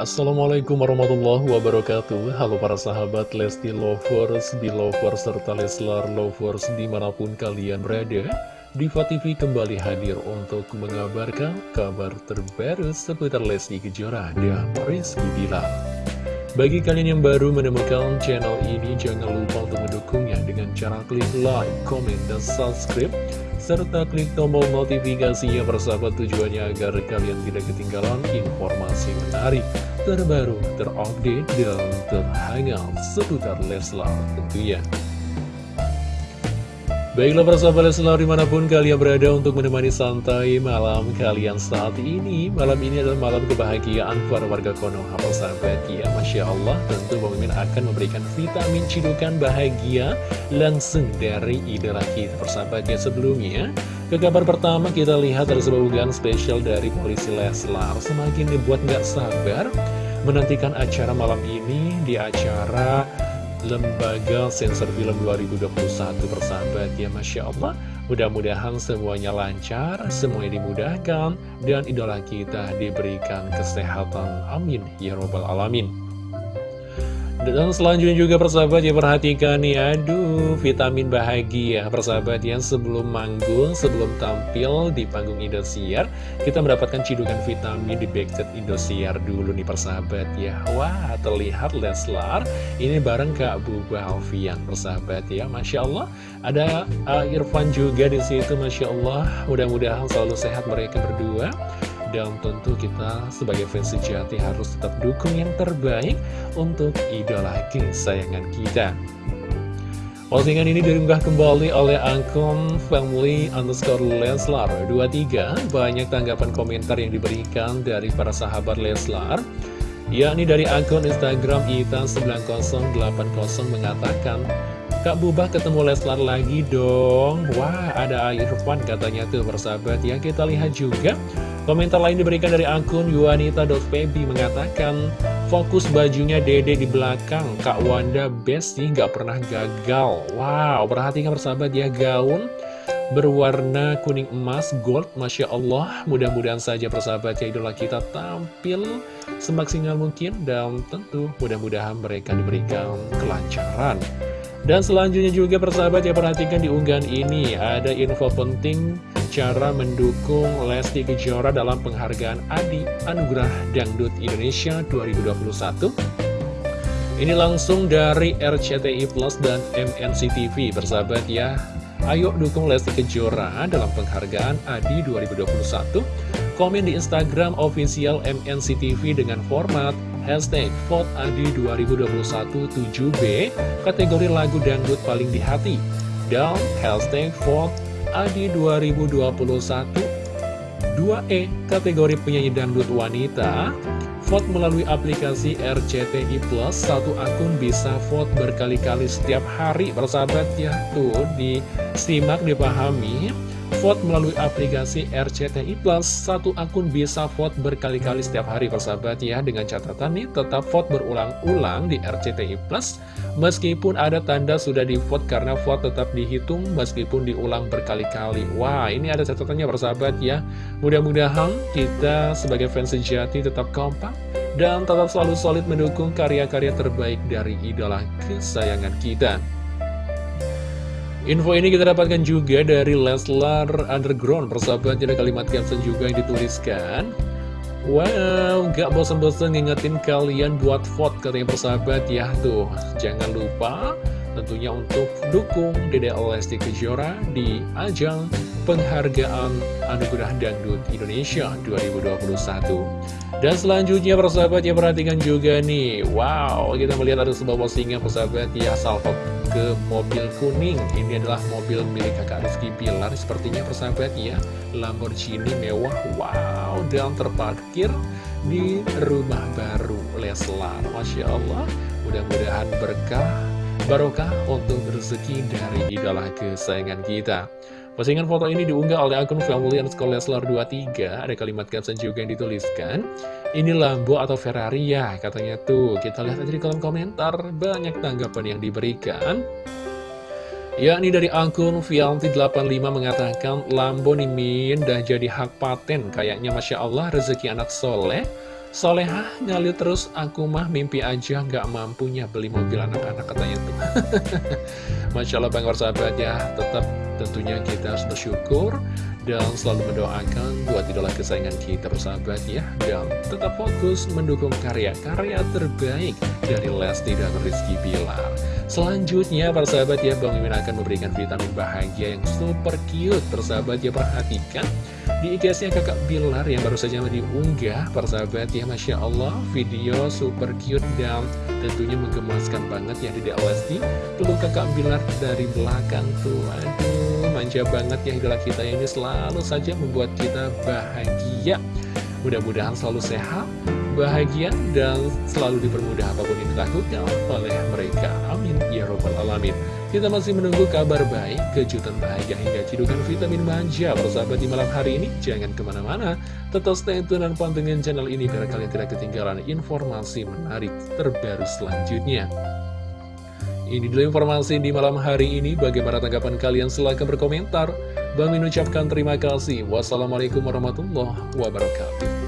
Assalamualaikum warahmatullahi wabarakatuh. Halo para sahabat Lesti Lovers, Belovers, serta Leslar Lovers di mana pun kalian berada Diva TV kembali hadir untuk mengabarkan kabar terbaru seputar Lesti Kejora dan Rizky Bilar. Bagi kalian yang baru menemukan channel ini jangan lupa untuk mendukungnya dengan cara klik like, comment, dan subscribe serta klik tombol notifikasinya persahabat tujuannya agar kalian tidak ketinggalan informasi menarik, terbaru, terupdate, dan terhangat seputar Leslar tentunya. Baiklah persahabat Leslar di mana pun kalian berada untuk menemani santai malam kalian saat ini. Malam ini adalah malam kebahagiaan para warga Konoha persahabat ya Masya Allah tentu Mimin akan memberikan vitamin cidukan bahagia langsung dari idola kita persahabat ya sebelumnya Ke kabar pertama kita lihat ada sebuah unggahan spesial dari polisi Leslar. Semakin dibuat nggak sabar menantikan acara malam ini di acara Lembaga Sensor Film 2021 persahabat. Ya Masya Allah Mudah-mudahan semuanya lancar, semuanya dimudahkan Dan idola kita diberikan kesehatan. Amin. Ya Robbal Alamin dan selanjutnya juga persahabat ya perhatikan nih Aduh vitamin bahagia persahabat yang sebelum manggung Sebelum tampil di panggung Indosiar Kita mendapatkan cidukan vitamin di backset Indosiar dulu nih persahabat ya. Wah terlihat Leslar Ini bareng Kak Buba Alfian persahabat ya. Masya Allah Ada uh, Irfan juga di situ Masya Allah. Mudah-mudahan selalu sehat mereka berdua dan tentu kita sebagai fans sejati harus tetap dukung yang terbaik untuk idola kesayangan kita. Postingan ini diunggah kembali oleh akun family underscore Leslar 23 Banyak tanggapan komentar yang diberikan dari para sahabat Leslar yakni dari akun Instagram Ita9080 mengatakan Kak Bubah ketemu Leslar lagi dong. Wah ada Irfan katanya tuh bersahabat ya Kita lihat juga Komentar lain diberikan dari akun yuanita.febi mengatakan Fokus bajunya dede di belakang. Kak Wanda best sih gak pernah gagal. Wow perhatikan bersahabat ya gaun berwarna kuning emas gold Masya Allah. Mudah-mudahan saja persahabat ya idola kita tampil semaksimal mungkin dan tentu mudah-mudahan mereka diberikan kelancaran. Dan selanjutnya juga persahabat ya perhatikan di unggahan ini ada info penting cara mendukung Lesti Kejora dalam penghargaan Adi Anugerah Dangdut Indonesia 2021. Ini langsung dari RCTI Plus dan MNC TV persahabat ya. Ayo dukung Lesti Kejora dalam penghargaan Adi 2021. Komen di Instagram official MNC TV dengan format Hashtag Vote Adi 2021 7B Kategori lagu dangdut paling di hati Dan hashtag Vote Adi 2021 2E Kategori penyanyi dangdut wanita Vote melalui aplikasi RCTI Plus. Satu akun bisa vote berkali-kali setiap hari Bersahabat ya Tuh disimak dipahami vote melalui aplikasi RCTI Plus. Satu akun bisa vote berkali-kali setiap hari persahabat ya. Dengan catatan nih tetap vote berulang-ulang di RCTI Plus. Meskipun ada tanda sudah di vote karena vote tetap dihitung meskipun diulang berkali-kali. Wah ini ada catatannya persahabat ya. Mudah-mudahan kita sebagai fans sejati tetap kompak Dan tetap selalu solid mendukung karya-karya terbaik dari idola kesayangan kita Info ini kita dapatkan juga dari Leslar Underground Persahabat ada kalimat caption juga yang dituliskan. Wow, gak bosan-bosan ngingetin kalian buat vote katanya persahabat ya Tuh, jangan lupa tentunya untuk dukung Dede Lesti Kejora di ajang penghargaan Anugerah Dangdut Indonesia 2021 dan selanjutnya persahabat ya perhatikan juga nih. Wow kita melihat ada sebuah postingan persahabat ya salvo ke mobil kuning. Ini adalah mobil milik kakak Rizky Pilar. Sepertinya persahabat ya. Lamborghini mewah. Wow dan terparkir di rumah baru Leslar. Masya Allah. Mudah-mudahan berkah barokah untuk rezeki dari idola kesayangan kita Postingan foto ini diunggah oleh akun family underscore Leslar 23 Ada kalimat caption juga yang dituliskan. Ini Lambo atau Ferrari ya? Katanya tuh. Kita lihat aja di kolom komentar. Banyak tanggapan yang diberikan. Yakni dari akun Vianti85 mengatakan Lambo nih Min dah jadi hak paten. Kayaknya Masya Allah rezeki anak soleh Solehah ngalir terus aku mah mimpi aja gak mampunya beli mobil anak-anak katanya tuh. Masya Allah Bang sahabat ya. Tetap tentunya kita harus bersyukur dan selalu mendoakan buat idola kesayangan kita bersahabat ya. Dan tetap fokus mendukung karya-karya terbaik dari Lesti dan Rizky Bilar. Selanjutnya para sahabat ya Bang Mimin akan memberikan vitamin bahagia yang super cute. Persahabat ya perhatikan di IGSnya kakak Bilar yang baru saja diunggah Persahabat ya Masya Allah video super cute dan tentunya menggemaskan banget ya di Lesti Peluk kakak Bilar dari belakang tuh Aduh manja banget ya idola kita ini selalu saja membuat kita bahagia Mudah-mudahan selalu sehat, bahagia, dan selalu dipermudah apa pun yang dilakukan oleh mereka. Amin. Ya Robbal Alamin. Kita masih menunggu kabar baik, kejutan bahagia hingga cidukan vitamin manja bersahabat di malam hari ini. Jangan ke mana-mana, tetap stay tune dan pantengin channel ini biar kalian tidak ketinggalan informasi menarik terbaru selanjutnya. Ini dulu informasi di malam hari ini. Bagaimana tanggapan kalian? Silahkan berkomentar. Bang ucapkan terima kasih. Wassalamualaikum warahmatullahi wabarakatuh.